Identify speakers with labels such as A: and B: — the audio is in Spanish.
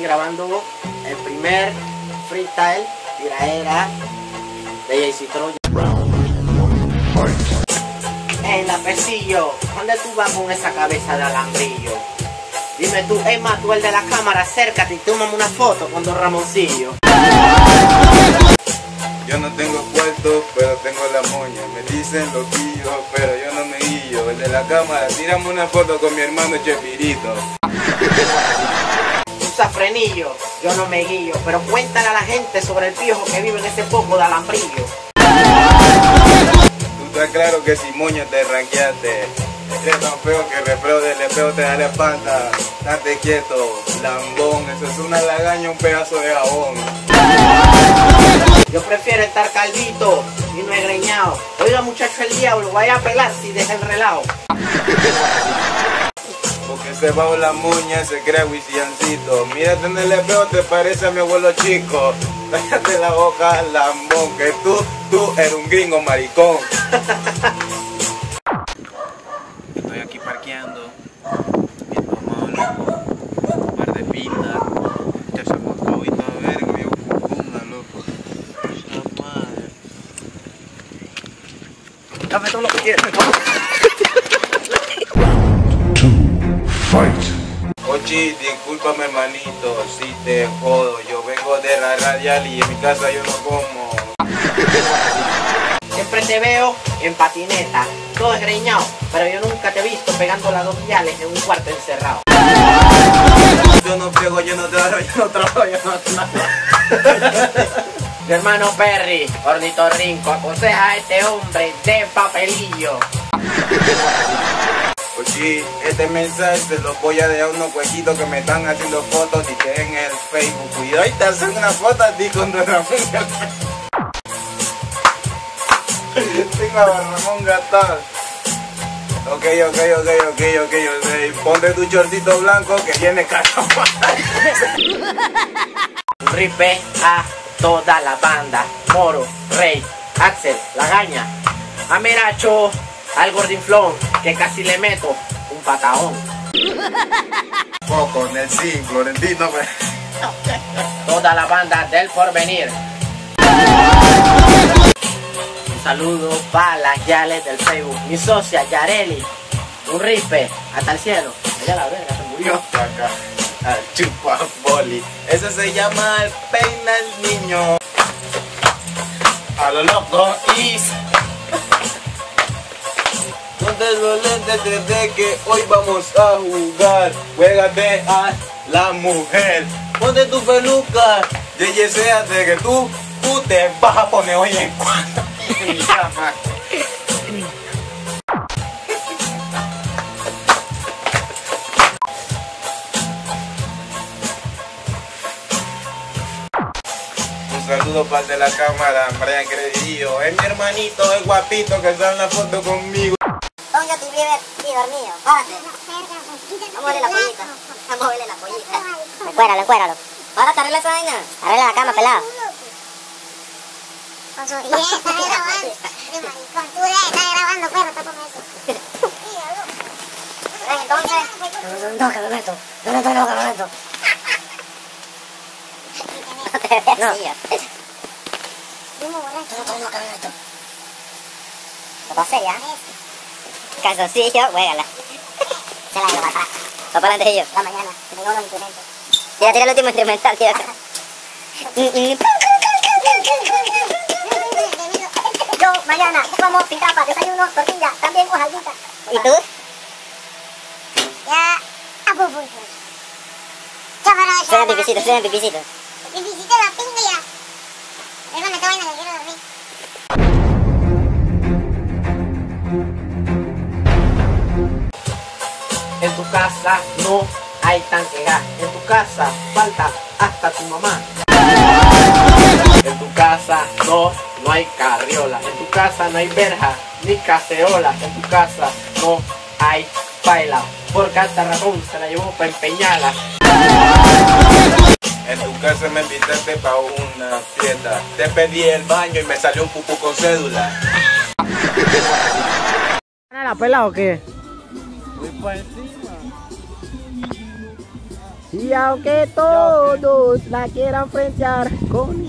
A: grabando el primer freestyle tiraera de JC Troya. En la pesillo, ¿dónde tú vas con esa cabeza de alambrillo? Dime tú, más, tú el de la cámara, acércate y tómame una foto con Don Ramoncillo.
B: Yo no tengo puesto, pero tengo la moña. Me dicen loquillo, pero yo no me guillo. El de la cámara, tírame una foto con mi hermano Chepirito.
A: Usa frenillo, yo no me guío, pero cuéntale a la gente sobre el piojo que vive en ese poco de alambrillo.
B: Tú estás claro que si moña te ranqueaste. Eres tan feo que refreo del espejo te da la espalda. Date quieto, lambón. Eso es una lagaña, un pedazo de jabón.
A: Yo prefiero estar caldito y no egreñado. Oiga muchacho el diablo, vaya a pelar si deja el relajo.
B: Porque se va la moña, se crea wisiancito. Mírate en el espejo, te parece a mi abuelo chico. Cállate la boca, lambón, que tú, tú eres un gringo maricón. Estoy aquí parqueando, viendo a loco, un par
C: fight.
B: Ochi, discúlpame hermanito, si te jodo, yo vengo de la radial y en mi casa yo no como.
A: Siempre te veo en patineta, todo esgreñado, pero yo nunca te he visto pegando las dos viales en un cuarto encerrado.
B: Yo no friego, yo no trabajo, yo no trabajo, yo no trabajo.
A: Mi hermano Perry, ornitorrinco, aconseja a este hombre de papelillo.
B: Ochi, este mensaje se lo voy a dejar a unos huequitos que me están haciendo fotos y que en el Facebook. Cuidado y te hacen una foto a ti con Don Ramón Gatán. Tengo a Don Ramón Gatán. Ok, ok, ok, ok, ok, ok. Ponte tu shortito blanco que viene caro.
A: Ripe a toda la banda. Moro, Rey, Axel, Lagaña, Ameracho, al Gordinflón, que casi le meto un patadón.
B: Poco, Nelson, Florentino, pues.
A: Toda la banda del porvenir. Un saludo para las yales del Facebook. Mi socia Yareli. Un ripe hasta el cielo. Allá la verga se murió.
B: Al chupa boli. Eso se llama el peina el niño. A lo loco y Ponte los lentes desde que hoy vamos a jugar. Juégate a la mujer. Ponte tu peluca. Yeyeseate que tú, tú te vas a poner hoy en cuando. en mi saludo para de la cámara, Brian Credillo. Es mi hermanito, es guapito que está en la foto conmigo.
D: Don Justin Bieber y dormido. Párate. Vamos a verle la pollita. Vamos a verle la pollita. Encuéralo, encuéralo. Párate, arregla esa vaina. Arregla la cama, pelado.
E: Con su dieta, está grabando. Tú de estás grabando, perro, está con eso.
D: Entonces. No, que me meto. No, no, no, que me meto. No te veas así.
E: Primo borracho.
D: No, no, que me meto. Lo pasé ya. Calzoncillo, juégala. Se la llevo para atrás. Va para adelante yo. La mañana. Que tengo los instrumentos. Ya tira el último instrumental, tío. Yo mañana como sin tapa, desayuno, tortilla, también hojaldita. ¿Y tú?
E: Ya. A
D: Suena pipicito, suena pipicito.
E: Pipicito la pinga ya. Déjame esta vaina que quiero dormir.
A: En tu casa no hay tanque gas. En tu casa falta hasta tu mamá. En tu casa no, no hay carriola. En tu casa no hay verja ni cacerola. En tu casa no hay baila. Porque hasta Ramón se la llevó para empeñarla.
B: En tu casa me invitaste para una fiesta. Te pedí el baño y me salió un pupú con cédula.
A: ¿La pela o qué? Y aunque todos la quieran frentear con